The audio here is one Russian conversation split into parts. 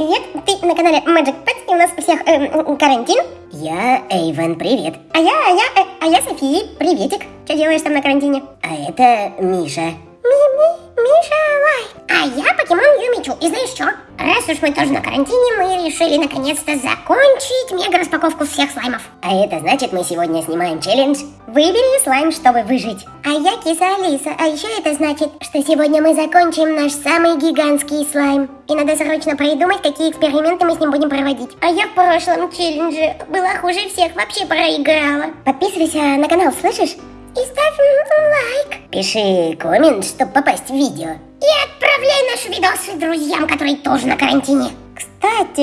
привет! Ты на канале Magic Pets, и у нас у всех эм, карантин. Я Эйвен, привет. А я, а я, э, а я София, приветик. Что делаешь там на карантине? А это Миша. Ми-ми, Миша Лай. А я покемон Юмичу. И знаешь что? Раз уж мы тоже на карантине, мы решили наконец-то закончить мега-распаковку всех слаймов. А это значит, мы сегодня снимаем челлендж. Выбери слайм, чтобы выжить. А я киса Алиса. А еще это значит, что сегодня мы закончим наш самый гигантский слайм. И надо срочно придумать, какие эксперименты мы с ним будем проводить. А я в прошлом челлендже была хуже всех, вообще проиграла. Подписывайся на канал, слышишь? И ставь лайк. Пиши коммент, чтобы попасть в видео. И отправляй наши видосы друзьям, которые тоже на карантине. Кстати,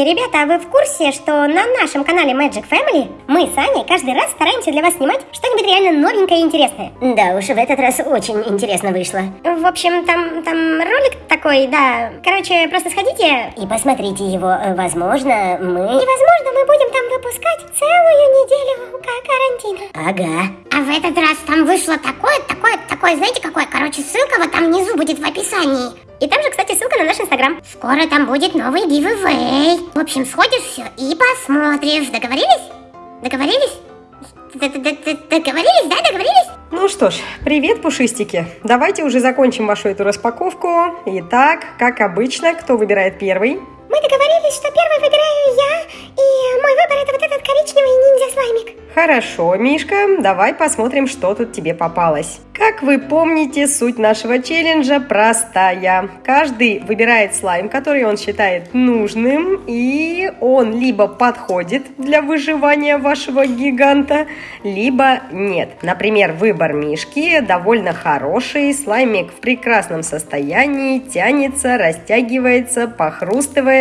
ребята, а вы в курсе, что на нашем канале Magic Family мы с Аней каждый раз стараемся для вас снимать что-нибудь реально новенькое и интересное? Да уж, в этот раз очень интересно вышло. В общем, там, там ролик такой, да. Короче, просто сходите. И посмотрите его. Возможно, мы... И возможно, мы будем там выпускать целую неделю карантина. Ага. А в этот раз там вышло такое, такое, такое, знаете какое? Короче, ссылка вот там внизу будет в описании. И там же, кстати, ссылка на наш инстаграм. Скоро там будет новый гивэвэй. В общем, сходишь все и посмотришь. Договорились? Договорились? Договорились, да? Договорились? Ну что ж, привет, пушистики. Давайте уже закончим вашу эту распаковку. Итак, как обычно, кто выбирает первый? Мы договорились, что первый выбираю я, и мой выбор это вот этот коричневый ниндзя-слаймик. Хорошо, Мишка, давай посмотрим, что тут тебе попалось. Как вы помните, суть нашего челленджа простая. Каждый выбирает слайм, который он считает нужным, и он либо подходит для выживания вашего гиганта, либо нет. Например, выбор Мишки довольно хороший, слаймик в прекрасном состоянии, тянется, растягивается, похрустывает.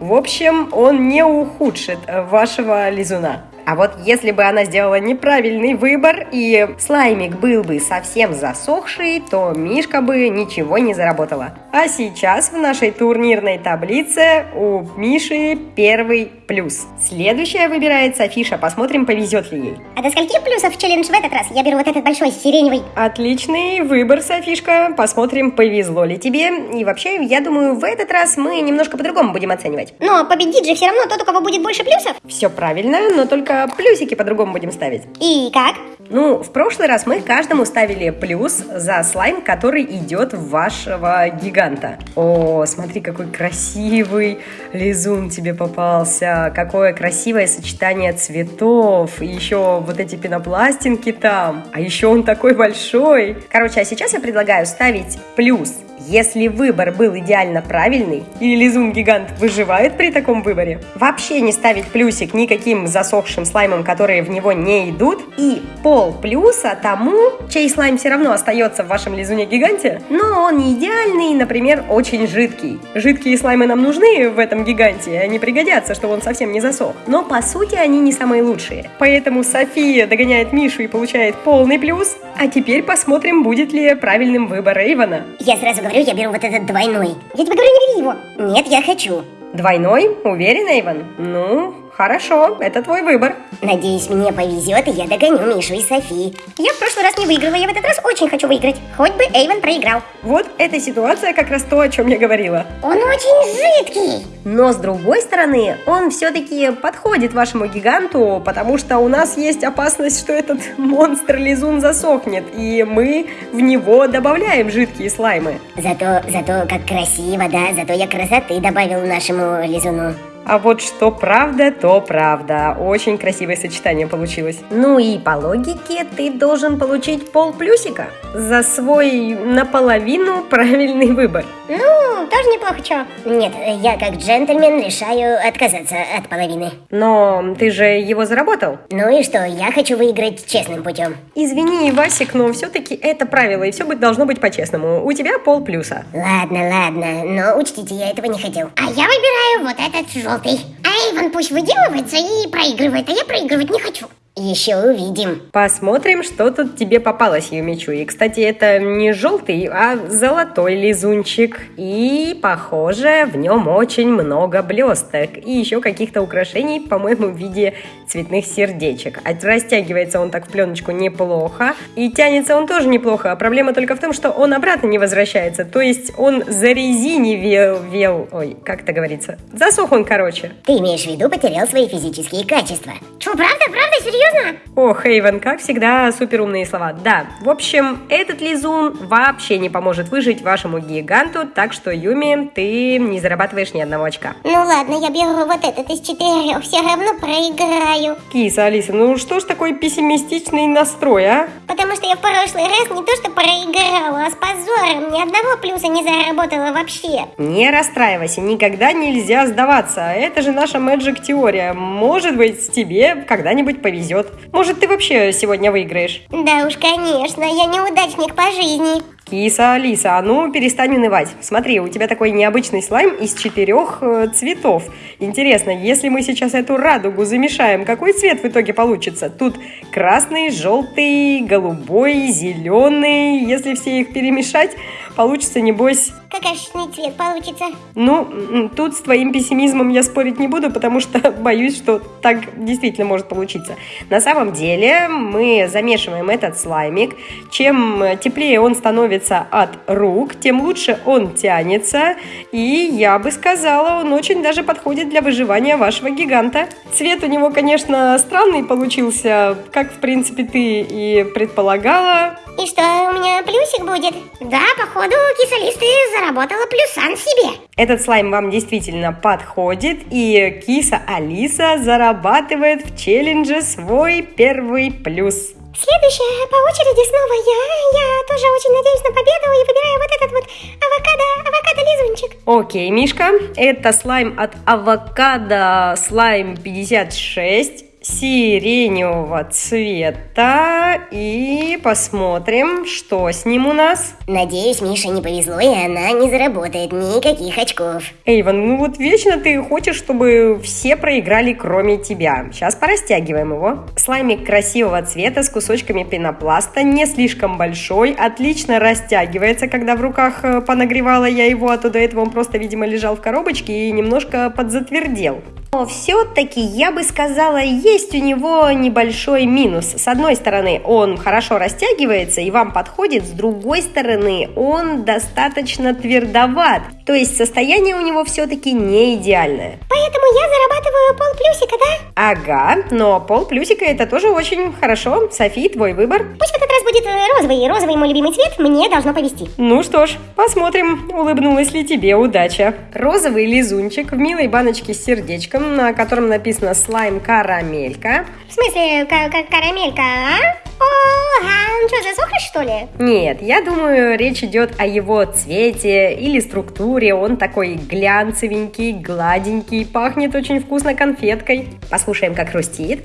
В общем, он не ухудшит вашего лизуна. А вот если бы она сделала неправильный выбор и слаймик был бы совсем засохший, то Мишка бы ничего не заработала. А сейчас в нашей турнирной таблице у Миши первый плюс. Следующая выбирает Софиша. Посмотрим, повезет ли ей. А до скольки плюсов челлендж в этот раз? Я беру вот этот большой сиреневый. Отличный выбор, Софишка. Посмотрим, повезло ли тебе. И вообще, я думаю, в этот раз мы немножко по-другому будем оценивать. Но победит же все равно тот, у кого будет больше плюсов. Все правильно, но только плюсики по-другому будем ставить. И как? Ну, в прошлый раз мы каждому ставили плюс за слайм, который идет в вашего гиганта. О, смотри, какой красивый лизун тебе попался. Какое красивое сочетание цветов. И еще вот эти пенопластинки там. А еще он такой большой. Короче, а сейчас я предлагаю ставить плюс если выбор был идеально правильный, и лизун-гигант выживает при таком выборе, вообще не ставить плюсик никаким засохшим слаймам, которые в него не идут, и пол плюса тому, чей слайм все равно остается в вашем лизуне-гиганте, но он не идеальный, например, очень жидкий. Жидкие слаймы нам нужны в этом гиганте, они пригодятся, чтобы он совсем не засох. Но по сути они не самые лучшие. Поэтому София догоняет Мишу и получает полный плюс. А теперь посмотрим, будет ли правильным выбор Эйвона. Я сразу говорю, я беру вот этот двойной. Я тебе говорю, не бери его. Нет, я хочу. Двойной? Уверен, Эйвон? Ну, Хорошо, это твой выбор. Надеюсь, мне повезет, и я догоню Мишу и Софи. Я в прошлый раз не выиграла, я в этот раз очень хочу выиграть. Хоть бы Эйвен проиграл. Вот эта ситуация как раз то, о чем я говорила. Он очень жидкий. Но с другой стороны, он все-таки подходит вашему гиганту, потому что у нас есть опасность, что этот монстр-лизун засохнет, и мы в него добавляем жидкие слаймы. Зато, зато как красиво, да, зато я красоты добавил нашему лизуну. А вот что правда, то правда. Очень красивое сочетание получилось. Ну и по логике ты должен получить пол плюсика за свой наполовину правильный выбор. Ну, тоже неплохо, чё? Нет, я как джентльмен решаю отказаться от половины. Но ты же его заработал. Ну и что, я хочу выиграть честным путем. Извини, Васик, но все-таки это правило, и все должно быть по-честному. У тебя пол плюса. Ладно, ладно, но учтите, я этого не хотел. А я выбираю вот этот желтый. А Эйвен пусть выделывается и проигрывает, а я проигрывать не хочу. Еще увидим. Посмотрим, что тут тебе попалось, Юмичу. И, кстати, это не желтый, а золотой лизунчик. И, похоже, в нем очень много блесток. И еще каких-то украшений, по-моему, в виде цветных сердечек. А растягивается он так в пленочку неплохо. И тянется он тоже неплохо. А проблема только в том, что он обратно не возвращается. То есть он зарезинивел... Вел, ой, как это говорится? Засох он, короче. Ты имеешь в виду, потерял свои физические качества. Че, правда, правда, серьезно? О, Хейвен, как всегда, супер умные слова. Да, в общем, этот лизун вообще не поможет выжить вашему гиганту, так что, Юми, ты не зарабатываешь ни одного очка. Ну ладно, я беру вот этот из четырех, все равно проиграю. Киса, Алиса, ну что ж такой пессимистичный настрой, а? Потому что я в прошлый раз не то что проиграла, а с позором ни одного плюса не заработала вообще. Не расстраивайся, никогда нельзя сдаваться. Это же наша Magic теория. Может быть, тебе когда-нибудь повезет. Может, ты вообще сегодня выиграешь? Да уж, конечно, я неудачник по жизни. Киса, Алиса, а ну перестань унывать. Смотри, у тебя такой необычный слайм из четырех э, цветов. Интересно, если мы сейчас эту радугу замешаем, какой цвет в итоге получится? Тут красный, желтый, голубой, зеленый. Если все их перемешать, получится, небось... Какашный цвет получится. Ну, тут с твоим пессимизмом я спорить не буду, потому что боюсь, что так действительно может получиться. На самом деле мы замешиваем этот слаймик. Чем теплее он становится от рук, тем лучше он тянется. И я бы сказала, он очень даже подходит для выживания вашего гиганта. Цвет у него, конечно, странный получился, как, в принципе, ты и предполагала. И что, у меня плюсик будет? Да, походу, кисалисты заработала плюсан себе. Этот слайм вам действительно подходит, и киса Алиса зарабатывает в челлендже свой первый плюс. Следующая по очереди снова я. Я тоже очень надеюсь на победу и выбираю вот этот вот авокадо, авокадо-лизунчик. Окей, Мишка, это слайм от авокадо слайм 56 сиреневого цвета и посмотрим, что с ним у нас. Надеюсь, Мише не повезло, и она не заработает никаких очков. Эйвен, ну вот вечно ты хочешь, чтобы все проиграли, кроме тебя. Сейчас порастягиваем его. Слаймик красивого цвета с кусочками пенопласта, не слишком большой, отлично растягивается, когда в руках э, понагревала я его, а то до этого он просто, видимо, лежал в коробочке и немножко подзатвердел. Но все-таки, я бы сказала, есть у него небольшой минус. С одной стороны, он хорошо растягивается и вам подходит, с другой стороны, он достаточно твердоват. То есть состояние у него все-таки не идеальное. Поэтому я зарабатываю полплюсика, да? Ага, но пол плюсика это тоже очень хорошо. Софи, твой выбор. Пусть в этот раз будет э, розовый. Розовый мой любимый цвет, мне должно повезти. Ну что ж, посмотрим, улыбнулась ли тебе удача. Розовый лизунчик в милой баночке с сердечком, на котором написано слайм карамелька. В смысле, ка- ка- карамелька, а? О, а он что, засохнет, что ли? Нет, я думаю, речь идет о его цвете или структуре. Он такой глянцевенький, гладенький, пахнет очень вкусно конфеткой. Послушаем, как хрустит.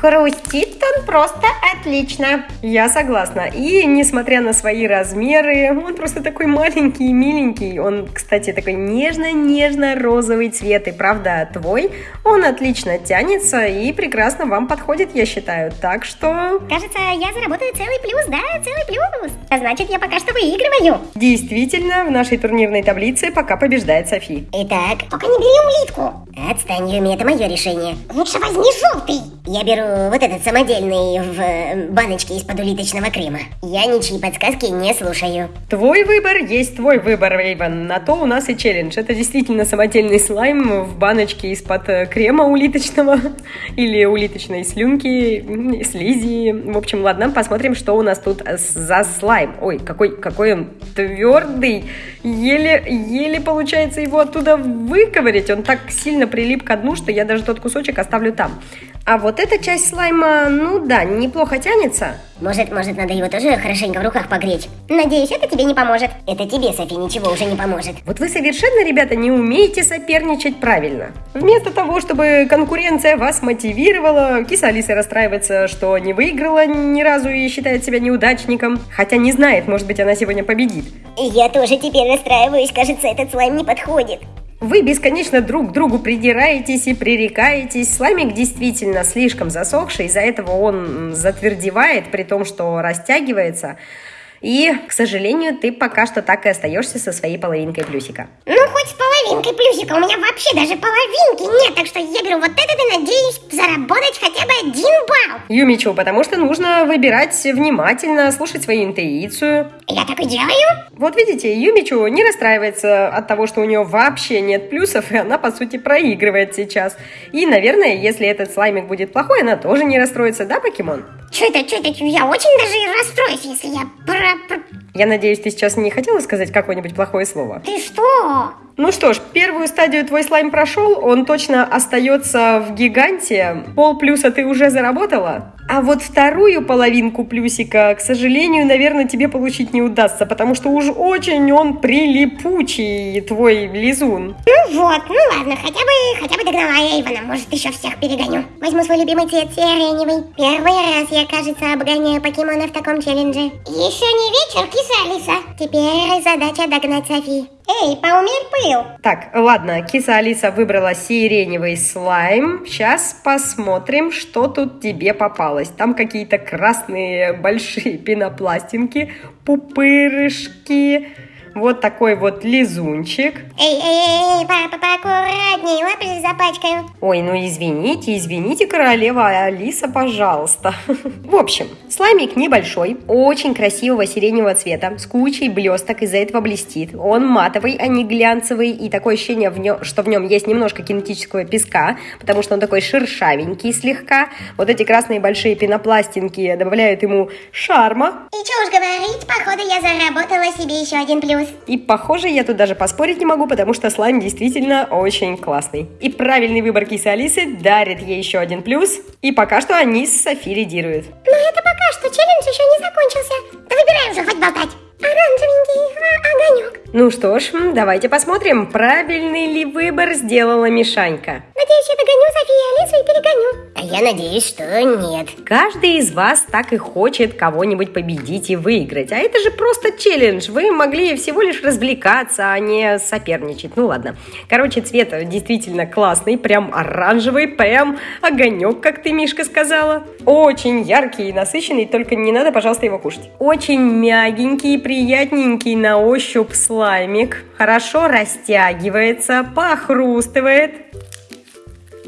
Хрустит он просто отлично. Я согласна. И несмотря на свои размеры, он просто такой маленький и миленький. Он, кстати, такой нежно-нежно-розовый цвет. И правда, твой, он отлично тянется и прекрасно вам подходит, я считаю. Так что Кажется, я заработаю целый плюс, да, целый плюс. А значит, я пока что выигрываю. действительно в нашей турнирной таблице пока побеждает Софи. Итак, Только не бери улитку. отстань, Юми, это мое решение. Лучше возьми желтый. Я беру вот этот самодельный в э, баночке из-под улиточного крема. Я ничьи подсказки не слушаю. Твой выбор есть твой выбор, Рейвен. На то у нас и челлендж. Это действительно самодельный слайм в баночке из-под э, крема улиточного или улиточной слюнки, слизи. В общем, ладно, посмотрим, что у нас тут за слайм. Ой, какой, какой он твердый. Еле, еле получается его оттуда выковырять. Он так сильно прилип к дну, что я даже тот кусочек оставлю там. А вот эта часть слайма, ну да, неплохо тянется. Может, может, надо его тоже хорошенько в руках погреть? Надеюсь, это тебе не поможет. Это тебе, Софи, ничего уже не поможет. Вот вы совершенно, ребята, не умеете соперничать правильно. Вместо того, чтобы конкуренция вас мотивировала, киса Алиса расстраивается, что не выиграла ни разу и считает себя неудачником, хотя не знает, может быть, она сегодня победит. Я тоже теперь расстраиваюсь, кажется, этот слайм не подходит. Вы бесконечно друг к другу придираетесь и пререкаетесь. Слаймик действительно слишком засохший, из-за этого он затвердевает, при том, что растягивается. И, к сожалению, ты пока что так и остаешься со своей половинкой плюсика. Ну, хоть с половинкой плюсика, у меня вообще даже половинки нет, так что я беру вот этот и надеюсь заработать хотя бы один балл. Юмичу, потому что нужно выбирать внимательно, слушать свою интуицию. Я так и делаю. Вот видите, Юмичу не расстраивается от того, что у нее вообще нет плюсов, и она, по сути, проигрывает сейчас. И, наверное, если этот слаймик будет плохой, она тоже не расстроится, да, покемон? Что это, что это? Я очень даже расстроюсь, если я про... про... Я надеюсь, ты сейчас не хотела сказать какое-нибудь плохое слово? Ты что? Ну что ж, первую стадию твой слайм прошел, он точно остается в гиганте. Пол плюса ты уже заработала. А вот вторую половинку плюсика, к сожалению, наверное, тебе получить не удастся, потому что уж очень он прилипучий, твой лизун. Ну вот, ну ладно, хотя бы, хотя бы догнала я Ивана, может еще всех перегоню. Возьму свой любимый цвет сиреневый. Первый раз я, кажется, обгоняю покемона в таком челлендже. Еще не вечер, киса Алиса. Теперь задача догнать Софи. Эй, поумерь пыл. Так, ладно, киса Алиса выбрала сиреневый слайм. Сейчас посмотрим, что тут тебе попалось. Там какие-то красные большие пенопластинки, пупырышки, вот такой вот лизунчик. Эй, эй, эй, папа, поаккуратней, лапы запачкаю. Ой, ну извините, извините, королева Алиса, пожалуйста. В общем, слаймик небольшой, очень красивого сиреневого цвета, с кучей блесток, из-за этого блестит. Он матовый, а не глянцевый, и такое ощущение, в нем, что в нем есть немножко кинетического песка, потому что он такой шершавенький слегка. Вот эти красные большие пенопластинки добавляют ему шарма. И что уж говорить, походу я заработала себе еще один плюс. И похоже, я тут даже поспорить не могу, потому что слайм действительно очень классный. И правильный выбор кисы Алисы дарит ей еще один плюс. И пока что они с Софи лидируют. Но это пока что, челлендж еще не закончился. Да выбирай уже, хоть болтать. Оранжевенький а, огонек. Ну что ж, давайте посмотрим, правильный ли выбор сделала Мишанька. Надеюсь, я догоню Софию и Алису и перегоню. А я надеюсь, что нет. Каждый из вас так и хочет кого-нибудь победить и выиграть. А это же просто челлендж. Вы могли всего лишь развлекаться, а не соперничать. Ну ладно. Короче, цвет действительно классный. Прям оранжевый, прям огонек, как ты, Мишка, сказала. Очень яркий и насыщенный, только не надо, пожалуйста, его кушать. Очень мягенький, приятненький на ощупь слаймик. Хорошо растягивается, похрустывает.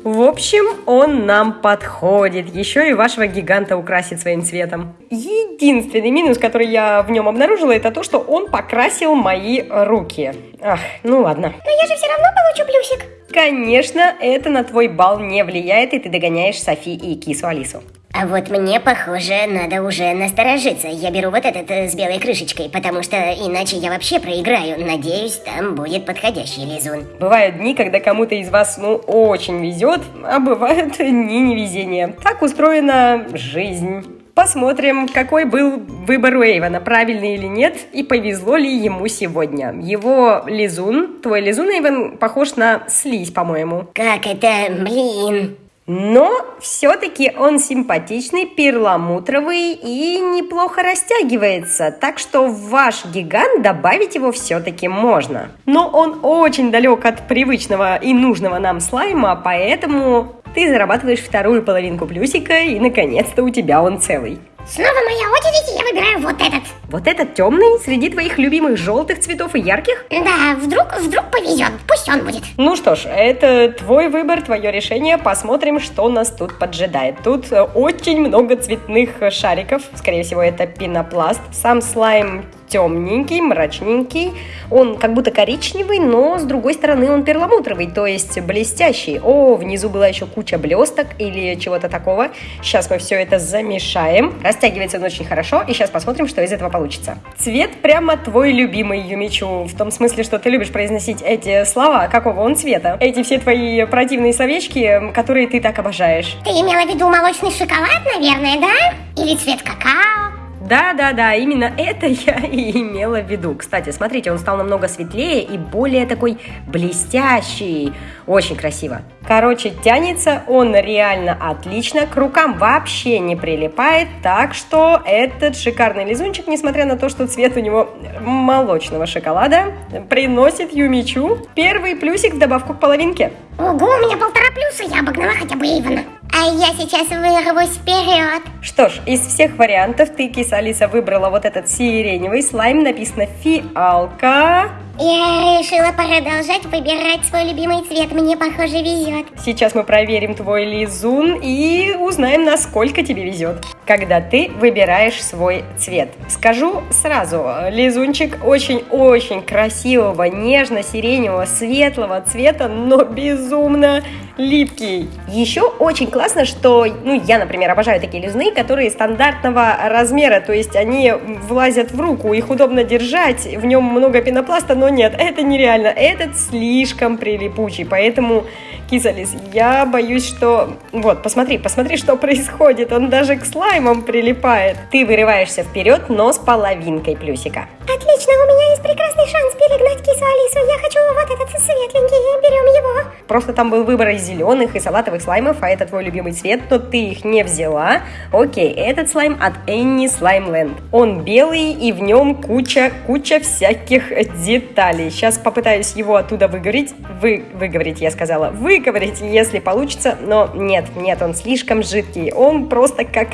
В общем, он нам подходит. Еще и вашего гиганта украсит своим цветом. Единственный минус, который я в нем обнаружила, это то, что он покрасил мои руки. Ах, ну ладно. Но я же все равно получу плюсик. Конечно, это на твой бал не влияет, и ты догоняешь Софи и кису Алису. А вот мне, похоже, надо уже насторожиться. Я беру вот этот э, с белой крышечкой, потому что иначе я вообще проиграю. Надеюсь, там будет подходящий лизун. Бывают дни, когда кому-то из вас, ну, очень везет, а бывают дни невезения. Так устроена жизнь. Посмотрим, какой был выбор у Эйвана, правильный или нет, и повезло ли ему сегодня. Его лизун, твой лизун, Эйван, похож на слизь, по-моему. Как это, блин? Но все-таки он симпатичный, перламутровый и неплохо растягивается, так что в ваш гигант добавить его все-таки можно. Но он очень далек от привычного и нужного нам слайма, поэтому ты зарабатываешь вторую половинку плюсика и наконец-то у тебя он целый. Снова моя очередь, я выбираю вот этот. Вот этот темный среди твоих любимых желтых цветов и ярких? Да, вдруг, вдруг повезет, пусть он будет. Ну что ж, это твой выбор, твое решение. Посмотрим, что нас тут поджидает. Тут э, очень много цветных шариков. Скорее всего, это пенопласт. Сам слайм темненький, мрачненький. Он как будто коричневый, но с другой стороны он перламутровый, то есть блестящий. О, внизу была еще куча блесток или чего-то такого. Сейчас мы все это замешаем. Растягивается он очень хорошо, и сейчас посмотрим, что из этого получится. Цвет прямо твой любимый, Юмичу, в том смысле, что ты любишь произносить эти слова. Какого он цвета? Эти все твои противные словечки, которые ты так обожаешь. Ты имела в виду молочный шоколад, наверное, да? Или цвет какао? Да-да-да, именно это я и имела в виду. Кстати, смотрите, он стал намного светлее и более такой блестящий. Очень красиво. Короче, тянется он реально отлично, к рукам вообще не прилипает, так что этот шикарный лизунчик, несмотря на то, что цвет у него молочного шоколада, приносит Юмичу первый плюсик в добавку к половинке. Ого, у меня полтора плюса, я обогнала хотя бы Ивана. А я сейчас вырвусь вперед. Что ж, из всех вариантов ты, киса Алиса, выбрала вот этот сиреневый слайм, написано фиалка. Я решила продолжать выбирать свой любимый цвет, мне, похоже, везет. Сейчас мы проверим твой лизун и узнаем, насколько тебе везет, когда ты выбираешь свой цвет. Скажу сразу, лизунчик очень-очень красивого, нежно-сиреневого, светлого цвета, но безумно липкий. Еще очень классно, что, ну, я, например, обожаю такие лизуны, которые стандартного размера, то есть они влазят в руку, их удобно держать, в нем много пенопласта, но нет, это нереально, этот слишком прилипучий, поэтому, Кисалис, я боюсь, что... Вот, посмотри, посмотри, что происходит, он даже к слаймам прилипает. Ты вырываешься вперед, но с половинкой плюсика. Отлично, у меня есть прекрасный шанс перегнать кису Алису, я хочу вот этот светленький, берем его. Просто там был выбор из зеленых и салатовых слаймов, а это твой любимый цвет, но ты их не взяла. Окей, этот слайм от Slime Land. Он белый и в нем куча, куча всяких деталей. Сейчас попытаюсь его оттуда выговорить. Вы, выговорить, я сказала. Выговорить, если получится. Но нет, нет, он слишком жидкий. Он просто как...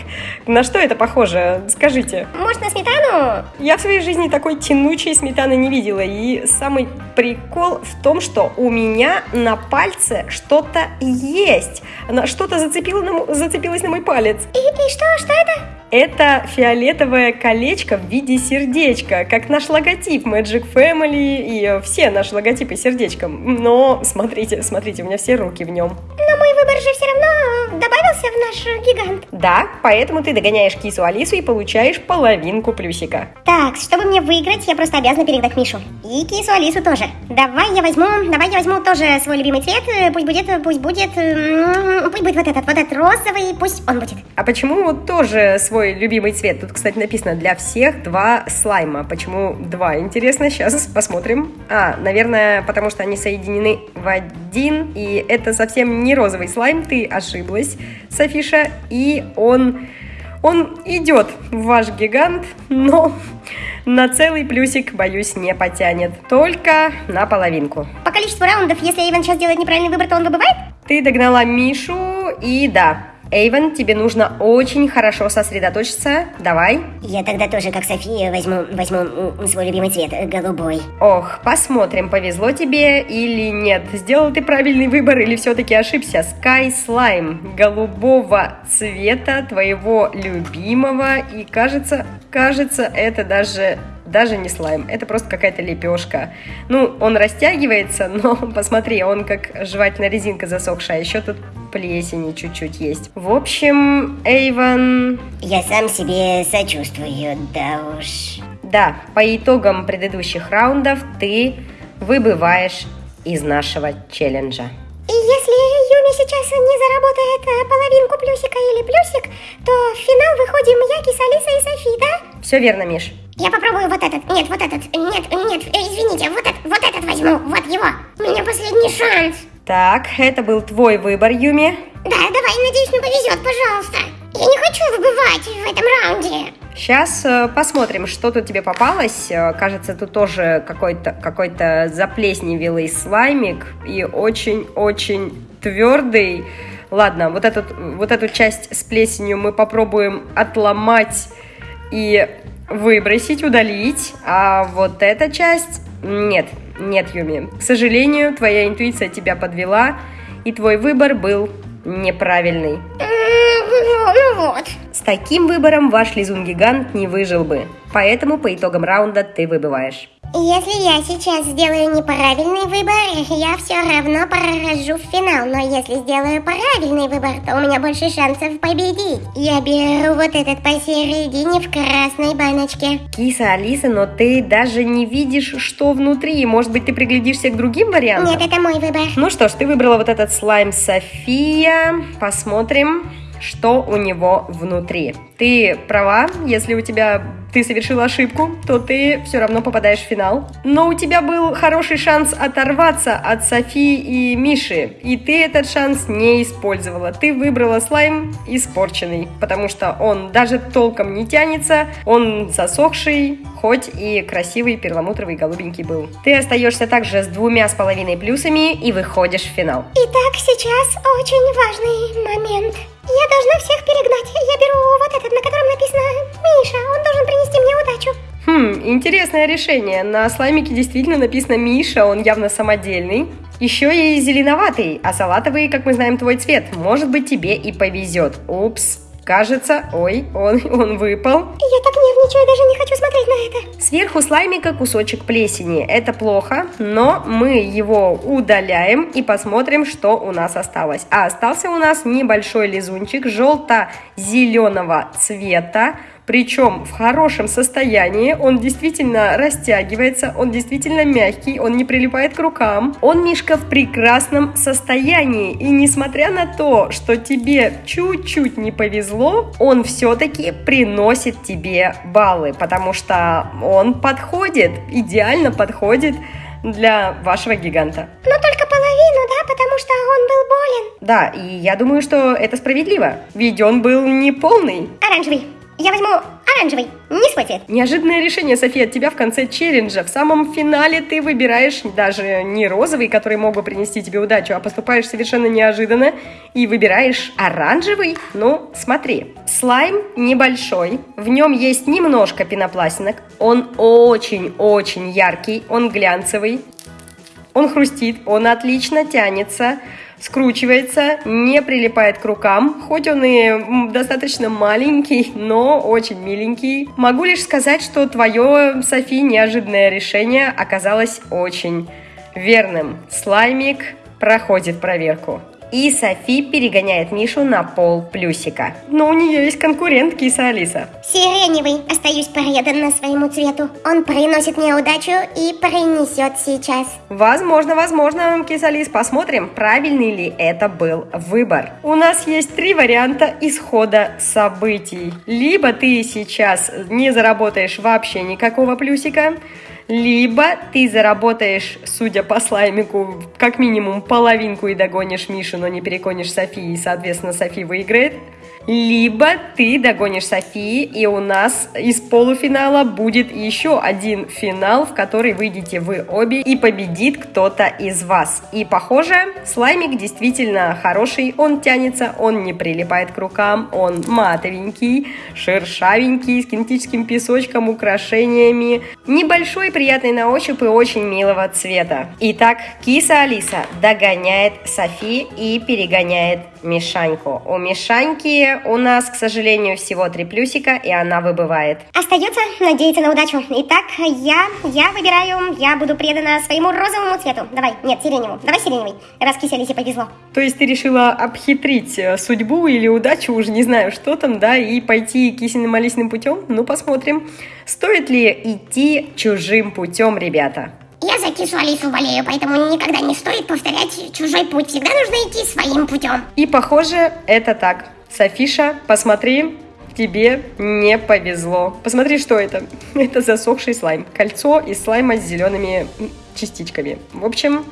На что это похоже? Скажите. Может, на сметану? Я в своей жизни такой тянучей сметаны не видела. И самый прикол в том, что у меня на пальце что-то есть. Что-то зацепила на, зацепилось на мой палец. И, и что, что это? Это фиолетовое колечко в виде сердечка, как наш логотип Magic Family и все наши логотипы сердечком. Но смотрите, смотрите, у меня все руки в нем. Но мой выбор же все равно добавился в наш гигант. Да, поэтому ты догоняешь кису Алису и получаешь половинку плюсика. Так, чтобы мне выиграть, я просто обязана передать Мишу. И кису Алису тоже. Давай я возьму, давай я возьму тоже свой любимый цвет. Пусть будет, пусть будет, пусть будет вот этот, вот этот розовый, пусть он будет. А почему тоже свой свой любимый цвет. Тут, кстати, написано для всех два слайма. Почему два? Интересно, сейчас посмотрим. А, наверное, потому что они соединены в один, и это совсем не розовый слайм, ты ошиблась, Софиша, и он... Он идет в ваш гигант, но на целый плюсик, боюсь, не потянет. Только на половинку. По количеству раундов, если Иван сейчас делает неправильный выбор, то он выбывает? Ты догнала Мишу, и да, Эйвен, тебе нужно очень хорошо сосредоточиться. Давай. Я тогда тоже, как София, возьму, возьму свой любимый цвет, э, голубой. Ох, посмотрим, повезло тебе или нет. Сделал ты правильный выбор или все-таки ошибся. Sky Slime голубого цвета твоего любимого. И кажется, кажется, это даже даже не слайм, это просто какая-то лепешка. Ну, он растягивается, но посмотри, он как жевательная резинка засохшая, еще тут плесени чуть-чуть есть. В общем, Эйвен... Я сам себе сочувствую, да уж. Да, по итогам предыдущих раундов ты выбываешь из нашего челленджа. И если Юми сейчас не заработает э, половинку плюсика или плюсик, то в финал выходим я, Киса, Алиса и Софи, да? Все верно, Миш. Я попробую вот этот. Нет, вот этот. Нет, нет, э, извините, вот этот, вот этот возьму. Вот его. У меня последний шанс. Так, это был твой выбор, Юми. Да, давай, надеюсь, мне повезет, пожалуйста. Я не хочу выбывать в этом раунде. Сейчас э, посмотрим, что тут тебе попалось. Э, кажется, тут тоже какой-то какой заплесневелый слаймик и очень-очень твердый. Ладно, вот, этот, вот эту часть с плесенью мы попробуем отломать и выбросить, удалить. А вот эта часть... Нет, нет, Юми. К сожалению, твоя интуиция тебя подвела, и твой выбор был неправильный. Ну вот. С таким выбором ваш лизун-гигант не выжил бы. Поэтому по итогам раунда ты выбываешь. Если я сейчас сделаю неправильный выбор, я все равно прохожу в финал. Но если сделаю правильный выбор, то у меня больше шансов победить. Я беру вот этот посередине в красной баночке. Киса, Алиса, но ты даже не видишь, что внутри. Может быть, ты приглядишься к другим вариантам? Нет, это мой выбор. Ну что ж, ты выбрала вот этот слайм София. Посмотрим. Что у него внутри. Ты права, если у тебя ты совершил ошибку, то ты все равно попадаешь в финал. Но у тебя был хороший шанс оторваться от Софии и Миши, и ты этот шанс не использовала. Ты выбрала слайм испорченный, потому что он даже толком не тянется, он засохший, хоть и красивый перламутровый голубенький был. Ты остаешься также с двумя с половиной плюсами и выходишь в финал. Итак, сейчас очень важный момент. Я должна всех перегнать. Я беру вот этот, на котором написано Миша. Он должен принести мне удачу. Хм, интересное решение. На слаймике действительно написано Миша, он явно самодельный. Еще и зеленоватый, а салатовый, как мы знаем, твой цвет. Может быть, тебе и повезет. Упс, Кажется, ой, он, он выпал. Я так нервничаю, даже не хочу смотреть на это. Сверху слаймика кусочек плесени. Это плохо, но мы его удаляем и посмотрим, что у нас осталось. А остался у нас небольшой лизунчик желто-зеленого цвета причем в хорошем состоянии, он действительно растягивается, он действительно мягкий, он не прилипает к рукам. Он, Мишка, в прекрасном состоянии. И несмотря на то, что тебе чуть-чуть не повезло, он все-таки приносит тебе баллы, потому что он подходит, идеально подходит для вашего гиганта. Но только половину, да, потому что он был болен. Да, и я думаю, что это справедливо, ведь он был не полный. Оранжевый. Я возьму оранжевый, не свой цвет. Неожиданное решение, София, от тебя в конце челленджа. В самом финале ты выбираешь даже не розовый, который мог бы принести тебе удачу, а поступаешь совершенно неожиданно и выбираешь оранжевый. Ну, смотри, слайм небольшой, в нем есть немножко пенопластинок, он очень-очень яркий, он глянцевый, он хрустит, он отлично тянется, скручивается, не прилипает к рукам, хоть он и достаточно маленький, но очень миленький. Могу лишь сказать, что твое, Софи, неожиданное решение оказалось очень верным. Слаймик проходит проверку. И Софи перегоняет Мишу на пол плюсика. Но у нее есть конкурент киса Алиса. Сиреневый. Остаюсь преданна своему цвету. Он приносит мне удачу и принесет сейчас. Возможно, возможно, киса Алис. Посмотрим, правильный ли это был выбор. У нас есть три варианта исхода событий. Либо ты сейчас не заработаешь вообще никакого плюсика, либо ты заработаешь, судя по слаймику, как минимум половинку и догонишь Мишу, но не переконишь Софии, и, соответственно, Софи выиграет. Либо ты догонишь Софии, и у нас из полуфинала будет еще один финал, в который выйдете вы обе, и победит кто-то из вас. И похоже, слаймик действительно хороший, он тянется, он не прилипает к рукам, он матовенький, шершавенький, с кинетическим песочком, украшениями, небольшой, приятный на ощупь и очень милого цвета. Итак, киса Алиса догоняет Софи и перегоняет Мишаньку. У Мишаньки у нас, к сожалению, всего три плюсика, и она выбывает. Остается надеяться на удачу. Итак, я, я выбираю, я буду предана своему розовому цвету. Давай, нет, сиреневому. Давай сиреневый, раз кисе Алисе повезло. То есть ты решила обхитрить э, судьбу или удачу, уже не знаю, что там, да, и пойти кисельным малисным путем? Ну, посмотрим. Стоит ли идти чужим путем, ребята? Я за кису Алису болею, поэтому никогда не стоит повторять чужой путь. Всегда нужно идти своим путем. И похоже, это так. Софиша, посмотри, тебе не повезло. Посмотри, что это. Это засохший слайм. Кольцо из слайма с зелеными частичками. В общем,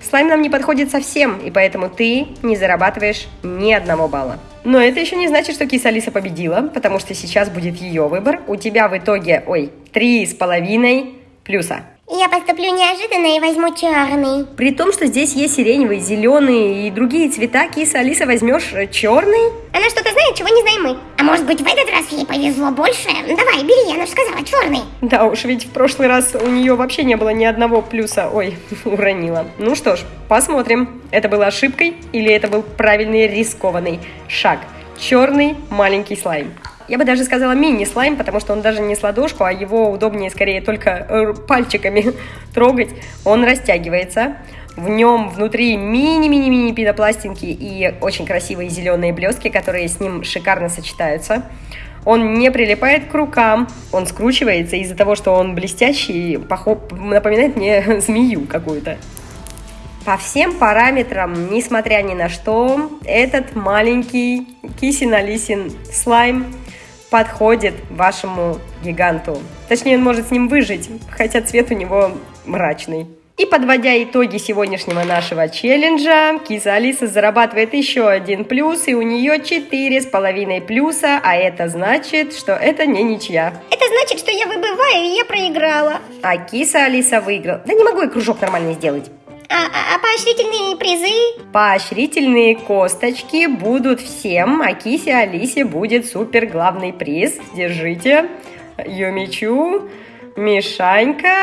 слайм нам не подходит совсем, и поэтому ты не зарабатываешь ни одного балла. Но это еще не значит, что киса Алиса победила, потому что сейчас будет ее выбор. У тебя в итоге, ой, три с половиной плюса. Я поступлю неожиданно и возьму черный. При том, что здесь есть сиреневый, зеленый и другие цвета, киса Алиса возьмешь э, черный? Она что-то знает, чего не знаем мы. А может быть в этот раз ей повезло больше? Давай, бери, она же сказала черный. Да уж, ведь в прошлый раз у нее вообще не было ни одного плюса. Ой, уронила. Ну что ж, посмотрим, это было ошибкой или это был правильный рискованный шаг. Черный маленький слайм. Я бы даже сказала мини-слайм, потому что он даже не с ладошку, а его удобнее скорее только э, пальчиками трогать. Он растягивается. В нем внутри мини-мини-мини пенопластинки и очень красивые зеленые блестки, которые с ним шикарно сочетаются. Он не прилипает к рукам, он скручивается из-за того, что он блестящий, напоминает мне змею какую-то. По всем параметрам, несмотря ни на что, этот маленький кисин-алисин слайм подходит вашему гиганту. Точнее, он может с ним выжить, хотя цвет у него мрачный. И подводя итоги сегодняшнего нашего челленджа, киса Алиса зарабатывает еще один плюс, и у нее четыре с половиной плюса, а это значит, что это не ничья. Это значит, что я выбываю, и я проиграла. А киса Алиса выиграла. Да не могу я кружок нормально сделать. А, а, а поощрительные призы? Поощрительные косточки будут всем, а кисе Алисе будет супер главный приз. Держите. Юмичу, Мишанька,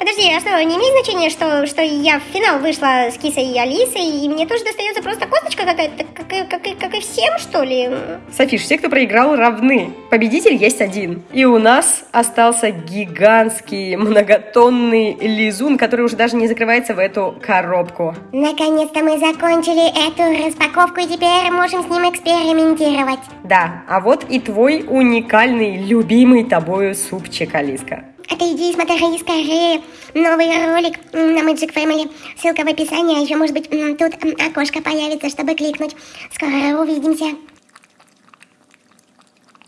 Подожди, а что, не имеет значения, что, что я в финал вышла с Кисой и Алисой, и мне тоже достается просто косточка какая-то, как, как, как и всем, что ли? Софиш, все, кто проиграл, равны. Победитель есть один. И у нас остался гигантский многотонный лизун, который уже даже не закрывается в эту коробку. Наконец-то мы закончили эту распаковку, и теперь можем с ним экспериментировать. Да, а вот и твой уникальный, любимый тобою супчик, Алиска. Ты иди смотри скорее новый ролик на Magic Family. Ссылка в описании, а еще, может быть, тут окошко появится, чтобы кликнуть. Скоро увидимся.